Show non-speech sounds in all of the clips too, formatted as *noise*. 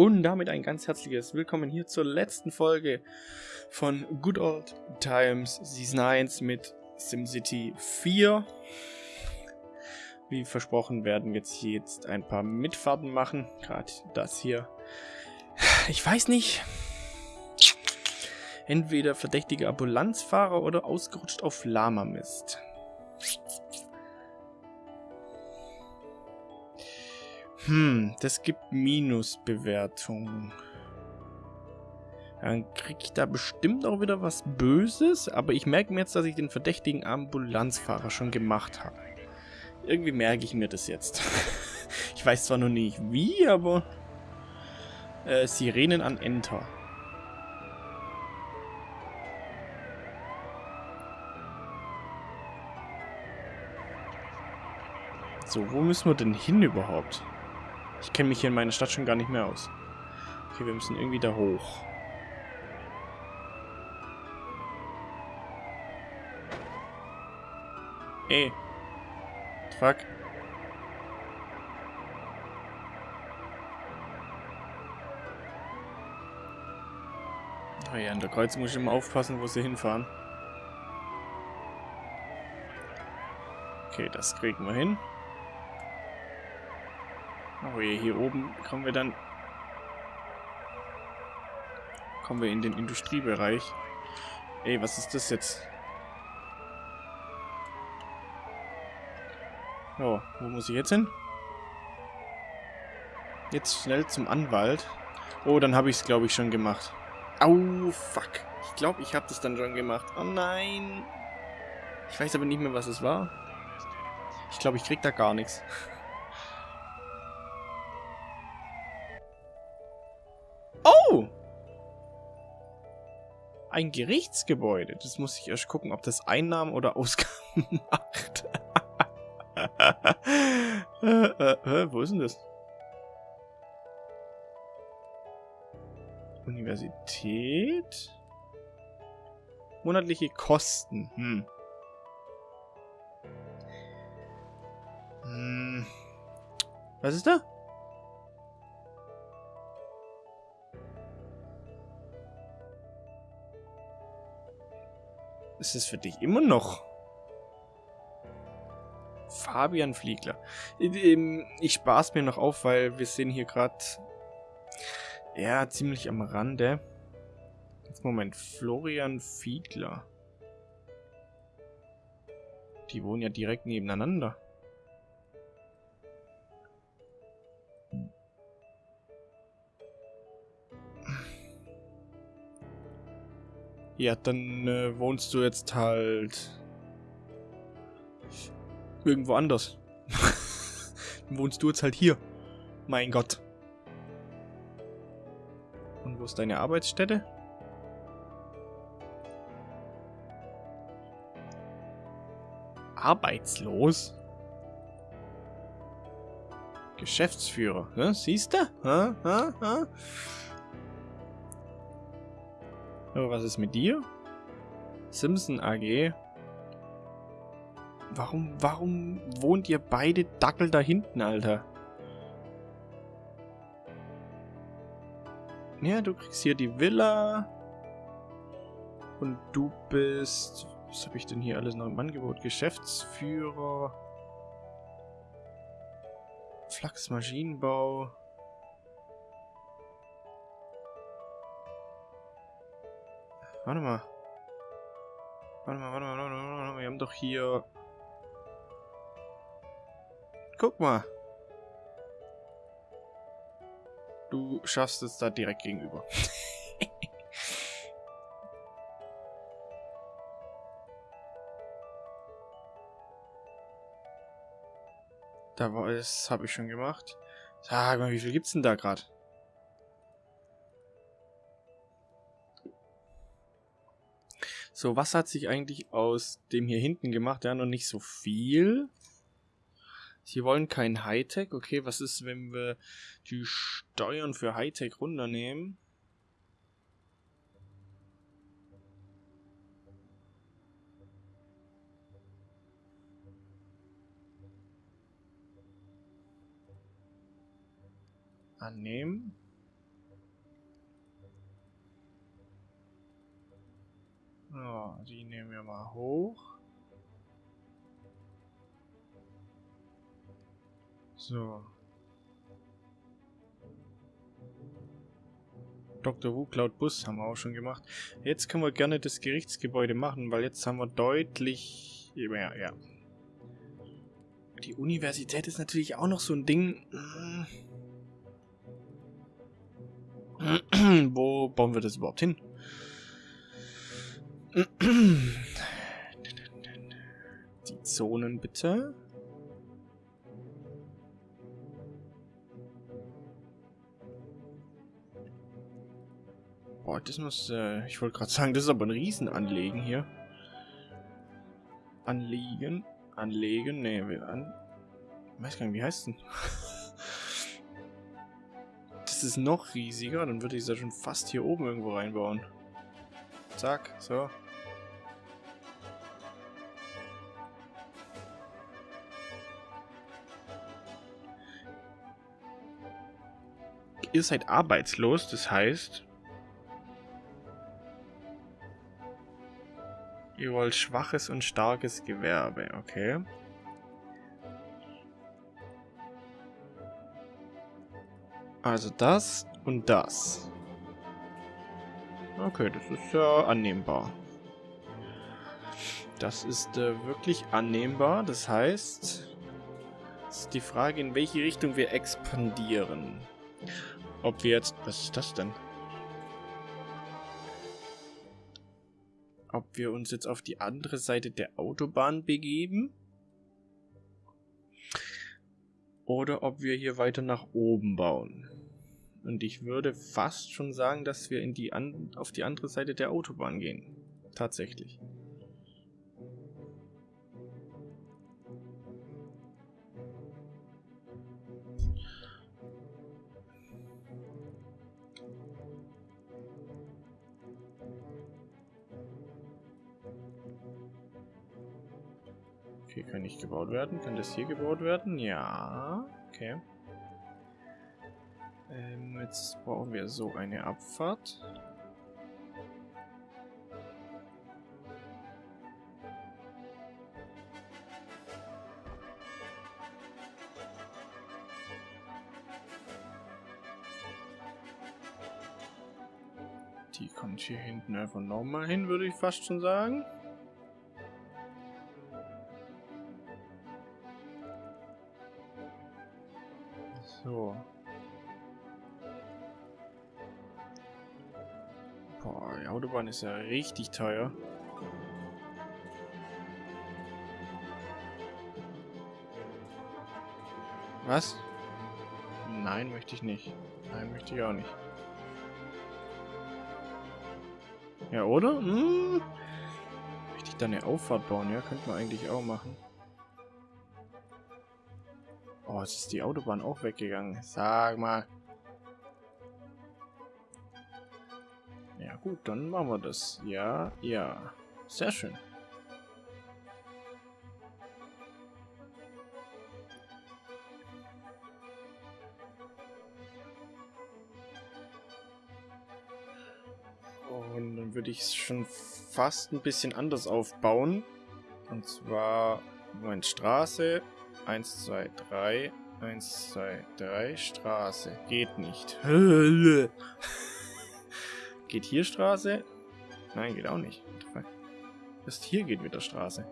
Und damit ein ganz herzliches Willkommen hier zur letzten Folge von Good Old Times Season 1 mit SimCity 4. Wie versprochen werden wir jetzt ein paar Mitfahrten machen. Gerade das hier. Ich weiß nicht. Entweder verdächtige Ambulanzfahrer oder ausgerutscht auf Lama-Mist. Hm, das gibt Minusbewertungen. Dann kriege ich da bestimmt auch wieder was Böses, aber ich merke mir jetzt, dass ich den verdächtigen Ambulanzfahrer schon gemacht habe. Irgendwie merke ich mir das jetzt. *laughs* ich weiß zwar noch nicht wie, aber... Äh, Sirenen an Enter. So, wo müssen wir denn hin überhaupt? Ich kenne mich hier in meiner Stadt schon gar nicht mehr aus. Okay, wir müssen irgendwie da hoch. Ey. Fuck. Oh ja, an der Kreuzung muss ich immer aufpassen, wo sie hinfahren. Okay, das kriegen wir hin. Oh je, hier oben kommen wir dann... Kommen wir in den Industriebereich. Ey, was ist das jetzt? Oh, wo muss ich jetzt hin? Jetzt schnell zum Anwalt. Oh, dann habe ich es, glaube ich, schon gemacht. Au, fuck. Ich glaube, ich habe das dann schon gemacht. Oh nein. Ich weiß aber nicht mehr, was es war. Ich glaube, ich krieg da gar nichts. Ein Gerichtsgebäude. Das muss ich erst gucken, ob das Einnahmen oder Ausgaben *laughs* macht. äh, äh, äh, wo ist denn das? Universität? Monatliche Kosten. Hm. Hm. Was ist da? Ist es für dich immer noch? Fabian Fliegler. Ich spaß mir noch auf, weil wir sind hier gerade ja ziemlich am Rande. Moment, Florian Fiedler. Die wohnen ja direkt nebeneinander. Ja, dann äh, wohnst du jetzt halt irgendwo anders. *laughs* dann wohnst du jetzt halt hier. Mein Gott. Und wo ist deine Arbeitsstätte? Arbeitslos? Geschäftsführer, ne? siehst du? Ha, ha, ha? Oh, was ist mit dir? Simpson AG. Warum, warum wohnt ihr beide Dackel da hinten, Alter? Ja, du kriegst hier die Villa. Und du bist... Was habe ich denn hier alles noch im Angebot? Geschäftsführer. Flachs Warte mal. Warte mal, warte mal, warte mal, warte mal. Wir haben doch hier... Guck mal. Du schaffst es da direkt gegenüber. *laughs* da war es, habe ich schon gemacht. Sag mal, wie viel gibt's denn da gerade? So, was hat sich eigentlich aus dem hier hinten gemacht? Ja, noch nicht so viel. Sie wollen kein Hightech. Okay, was ist, wenn wir die Steuern für Hightech runternehmen? Annehmen. So, die nehmen wir mal hoch. So. Dr. Who Cloud Bus haben wir auch schon gemacht. Jetzt können wir gerne das Gerichtsgebäude machen, weil jetzt haben wir deutlich... Ja, ja. Die Universität ist natürlich auch noch so ein Ding. Wo bauen wir das überhaupt hin? *clears throat* Die Zonen bitte. Boah, das muss, äh, ich wollte gerade sagen, das ist aber ein Riesenanlegen hier. Anlegen, anlegen, nee, an, ich weiß gar nicht, wie heißt denn? *laughs* das ist noch riesiger, dann würde ich es ja schon fast hier oben irgendwo reinbauen. Zack, so. Ihr seid arbeitslos, das heißt, Ihr wollt schwaches und starkes Gewerbe, okay. Also das und das. Okay, das ist ja annehmbar. Das ist äh, wirklich annehmbar. Das heißt, es ist die Frage, in welche Richtung wir expandieren. Ob wir jetzt... Was ist das denn? ob wir uns jetzt auf die andere Seite der Autobahn begeben oder ob wir hier weiter nach oben bauen. Und ich würde fast schon sagen, dass wir in die an auf die andere Seite der Autobahn gehen. Tatsächlich. Okay, kann nicht gebaut werden. Kann das hier gebaut werden? Ja. Okay. Jetzt brauchen wir so eine Abfahrt. Die kommt hier hinten einfach nochmal hin, würde ich fast schon sagen. So. Boah, die Autobahn ist ja richtig teuer. Was? Nein, möchte ich nicht. Nein, möchte ich auch nicht. Ja, oder? Hm? Möchte ich da eine Auffahrt bauen? Ja, könnte man eigentlich auch machen. Oh, jetzt ist die Autobahn auch weggegangen. Sag mal. Dann machen wir das. Ja, ja. Sehr schön. Und dann würde ich es schon fast ein bisschen anders aufbauen. Und zwar, Moment, Straße, 1, 2, 3. 1, 2, 3. Straße. Geht nicht. *laughs* Geht hier Straße? Nein, geht auch nicht. Erst hier geht wieder Straße.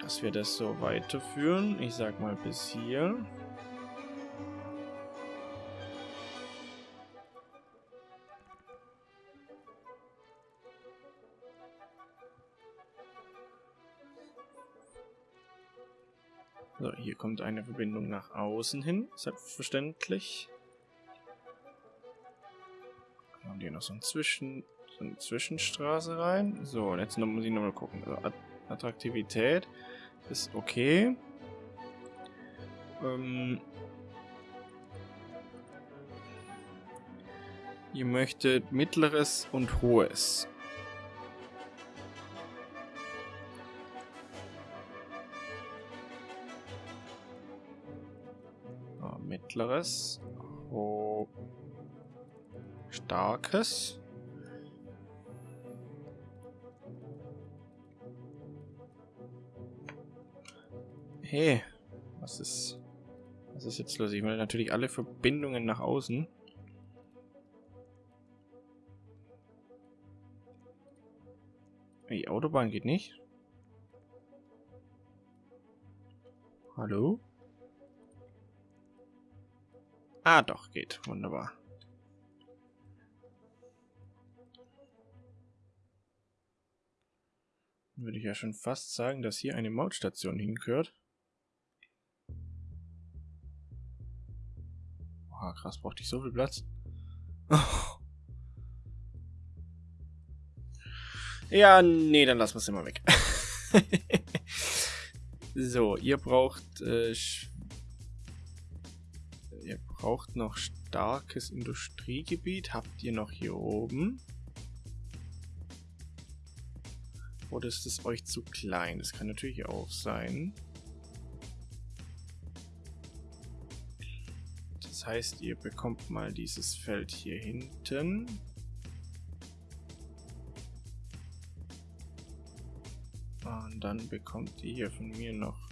Dass wir das so weiterführen. Ich sag mal bis hier. Kommt eine Verbindung nach außen hin, selbstverständlich. Machen hier noch so, ein Zwischen, so eine Zwischenstraße rein. So, und jetzt muss ich nochmal gucken. Also, Attraktivität ist okay. Ähm, ihr möchtet mittleres und hohes. Mittleres. Oh. Starkes. Hey, was ist... Was ist jetzt los? Ich will natürlich alle Verbindungen nach außen. Die Autobahn geht nicht. Hallo? Ah, doch, geht. Wunderbar. Würde ich ja schon fast sagen, dass hier eine Mautstation hingehört. Boah, krass, brauchte ich so viel Platz. *laughs* ja, nee, dann lassen wir es immer weg. *laughs* so, ihr braucht äh, ihr braucht noch starkes Industriegebiet. Habt ihr noch hier oben? Oder ist es euch zu klein? Das kann natürlich auch sein. Das heißt, ihr bekommt mal dieses Feld hier hinten. Und dann bekommt ihr hier von mir noch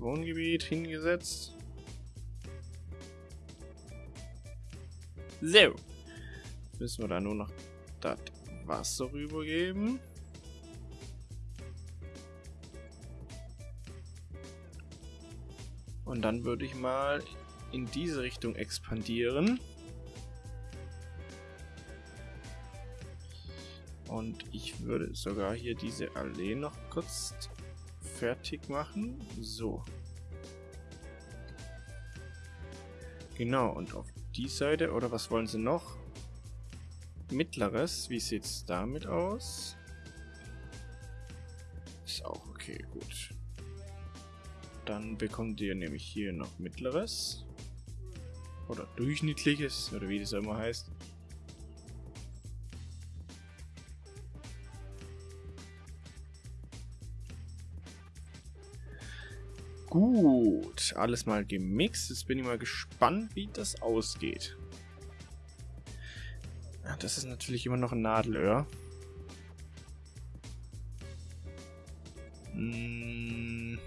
Wohngebiet hingesetzt. So. Müssen wir da nur noch das Wasser rübergeben. Und dann würde ich mal in diese Richtung expandieren. Und ich würde sogar hier diese Allee noch kurz fertig machen. So. Genau, und auf die Seite, oder was wollen sie noch? Mittleres, wie sieht es damit aus? Ist auch okay, gut. Dann bekommt ihr nämlich hier noch Mittleres. Oder Durchschnittliches, oder wie das immer heißt. Gut, alles mal gemixt. Jetzt bin ich mal gespannt, wie das ausgeht. Ja, das ist natürlich immer noch ein Nadelöhr. Hm.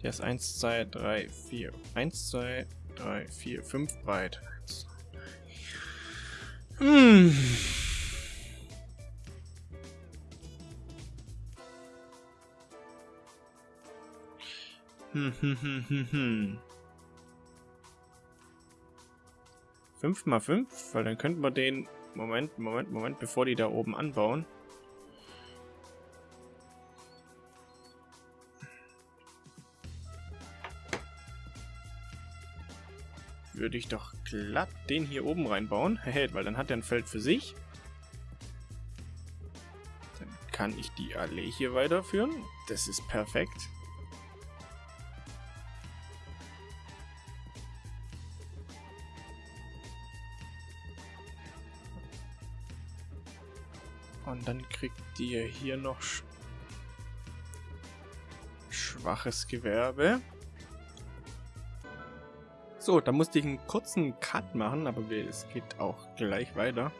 Der ist 1, 2, 3, 4. 1, 2, 3, 4, 5 breit. Hm. Hm, hm, hm, hm, hm. 5 mal 5, weil dann könnten wir den... Moment, Moment, Moment, bevor die da oben anbauen. Würde ich doch glatt den hier oben reinbauen, *laughs* weil dann hat er ein Feld für sich. Dann kann ich die Allee hier weiterführen. Das ist perfekt. Und dann kriegt ihr hier noch sch schwaches Gewerbe. So, da musste ich einen kurzen Cut machen, aber es geht auch gleich weiter.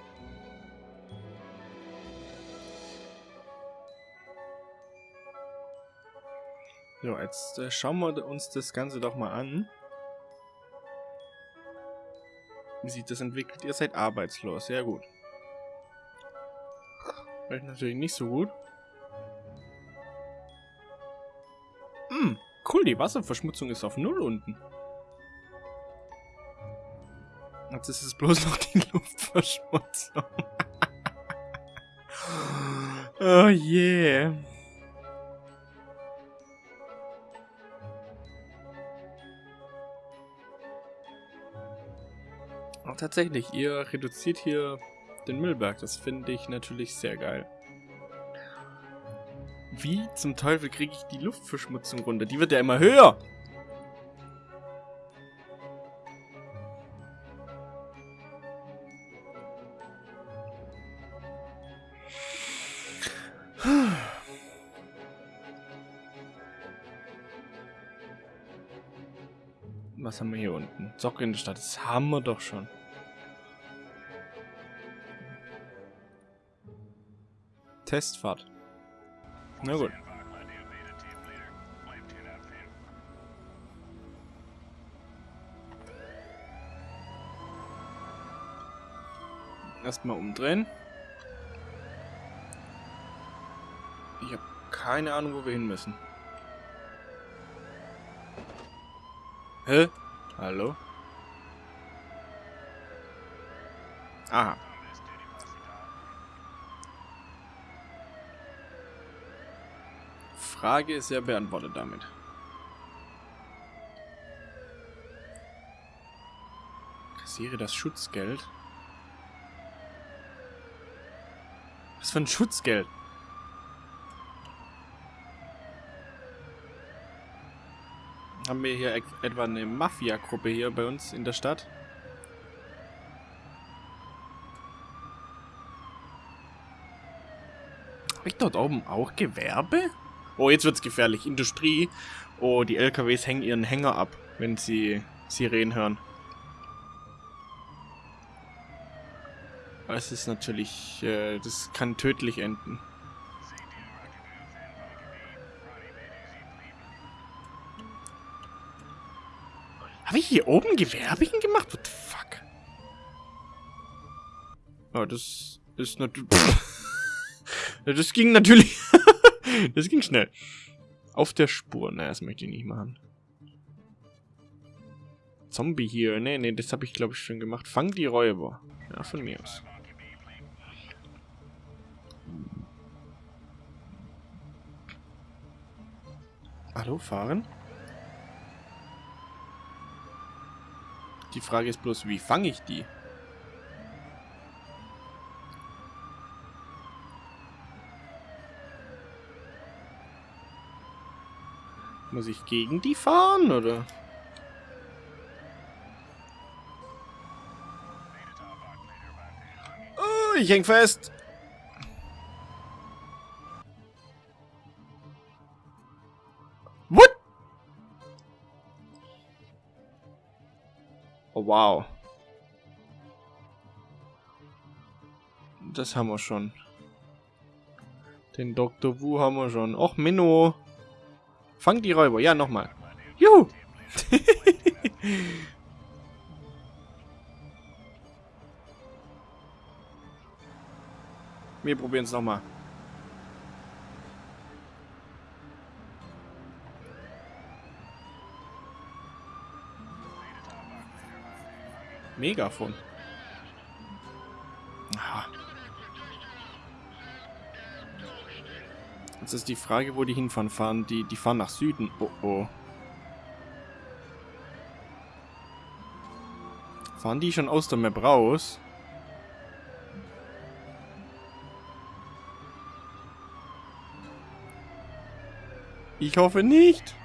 So, jetzt äh, schauen wir uns das Ganze doch mal an. Wie sich das entwickelt? Ihr seid arbeitslos, sehr gut. Vielleicht natürlich nicht so gut. Hm, cool, die Wasserverschmutzung ist auf Null unten. Jetzt ist es bloß noch die *laughs* Luftverschmutzung. *laughs* oh yeah. Tatsächlich, ihr reduziert hier den Müllberg. Das finde ich natürlich sehr geil. Wie zum Teufel kriege ich die Luftverschmutzung runter? Die wird ja immer höher. Was haben wir hier unten? Socke in der Stadt. Das haben wir doch schon. Testfahrt. Na gut. Erstmal umdrehen. Ich habe keine Ahnung, wo wir hin müssen. Hä? Hallo? Aha. Frage ist ja beantwortet damit. Kassiere das Schutzgeld. Was für ein Schutzgeld? Haben wir hier etwa eine Mafia-Gruppe hier bei uns in der Stadt? Habe ich dort oben auch Gewerbe? Oh, jetzt wird's gefährlich. Industrie. Oh, die LKWs hängen ihren Hänger ab, wenn sie Sirenen hören. Das ist natürlich... Äh, das kann tödlich enden. Habe ich hier oben Gewerbigen gemacht? What the fuck? Oh, das ist natürlich... *laughs* das ging natürlich... *laughs* *laughs* das ging schnell. Auf der Spur. Naja, das möchte ich nicht machen. Zombie hier. Nee, nee, das habe ich glaube ich schon gemacht. Fang die Räuber. Ja, von mir aus. Hallo, fahren? Die Frage ist bloß, wie fange ich die? Muss ich gegen die fahren, oder? Oh, ich häng fest. What? Oh, wow. Das haben wir schon. Den Dr. Wu haben wir schon. Och, Minno. Fang die Räuber. Ja, nochmal. Juhu! *laughs* Wir probieren es nochmal. Megafon. Aha. Jetzt ist die Frage, wo die hinfahren. Fahren die, die fahren nach Süden. Oh oh. Fahren die schon aus der Map raus? Ich hoffe nicht.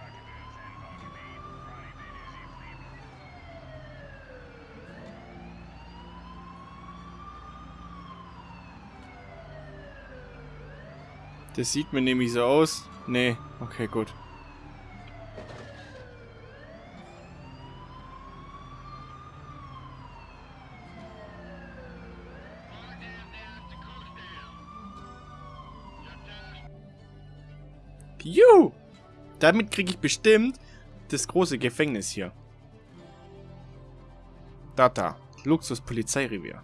Das sieht mir nämlich so aus. Nee, okay, gut. Juhu! Damit kriege ich bestimmt das große Gefängnis hier. Data. Luxus Polizeirevier.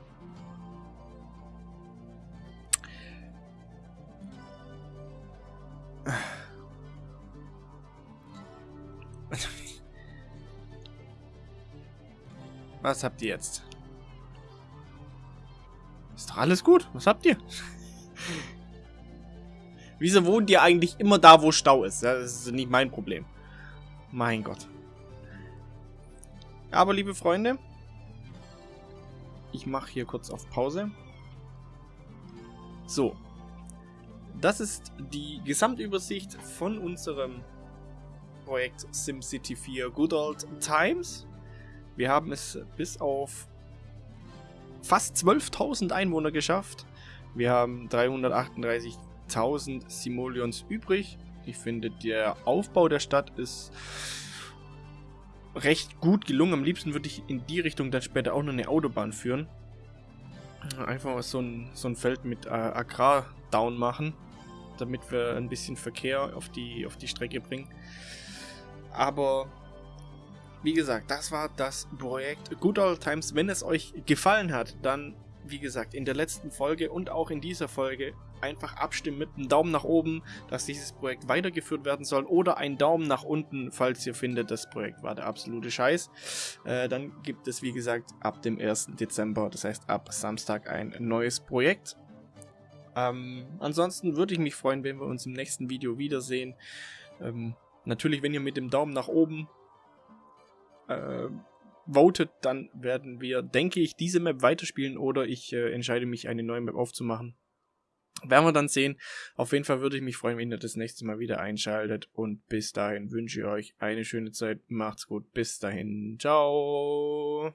Was habt ihr jetzt? Ist doch alles gut. Was habt ihr? *laughs* Wieso wohnt ihr eigentlich immer da, wo Stau ist? Das ist nicht mein Problem. Mein Gott. Aber liebe Freunde, ich mache hier kurz auf Pause. So. Das ist die Gesamtübersicht von unserem Projekt SimCity 4 Good Old Times. Wir haben es bis auf fast 12.000 Einwohner geschafft. Wir haben 338.000 Simoleons übrig. Ich finde, der Aufbau der Stadt ist recht gut gelungen. Am liebsten würde ich in die Richtung dann später auch noch eine Autobahn führen. Einfach so ein, so ein Feld mit äh, Agrar down machen, damit wir ein bisschen Verkehr auf die, auf die Strecke bringen. Aber wie gesagt, das war das Projekt Good Old Times. Wenn es euch gefallen hat, dann, wie gesagt, in der letzten Folge und auch in dieser Folge einfach abstimmen mit einem Daumen nach oben, dass dieses Projekt weitergeführt werden soll oder einen Daumen nach unten, falls ihr findet, das Projekt war der absolute Scheiß. Äh, dann gibt es, wie gesagt, ab dem 1. Dezember, das heißt ab Samstag, ein neues Projekt. Ähm, ansonsten würde ich mich freuen, wenn wir uns im nächsten Video wiedersehen. Ähm, natürlich, wenn ihr mit dem Daumen nach oben äh, votet, dann werden wir, denke ich, diese Map weiterspielen oder ich äh, entscheide mich, eine neue Map aufzumachen. Werden wir dann sehen. Auf jeden Fall würde ich mich freuen, wenn ihr das nächste Mal wieder einschaltet. Und bis dahin wünsche ich euch eine schöne Zeit. Macht's gut. Bis dahin. Ciao.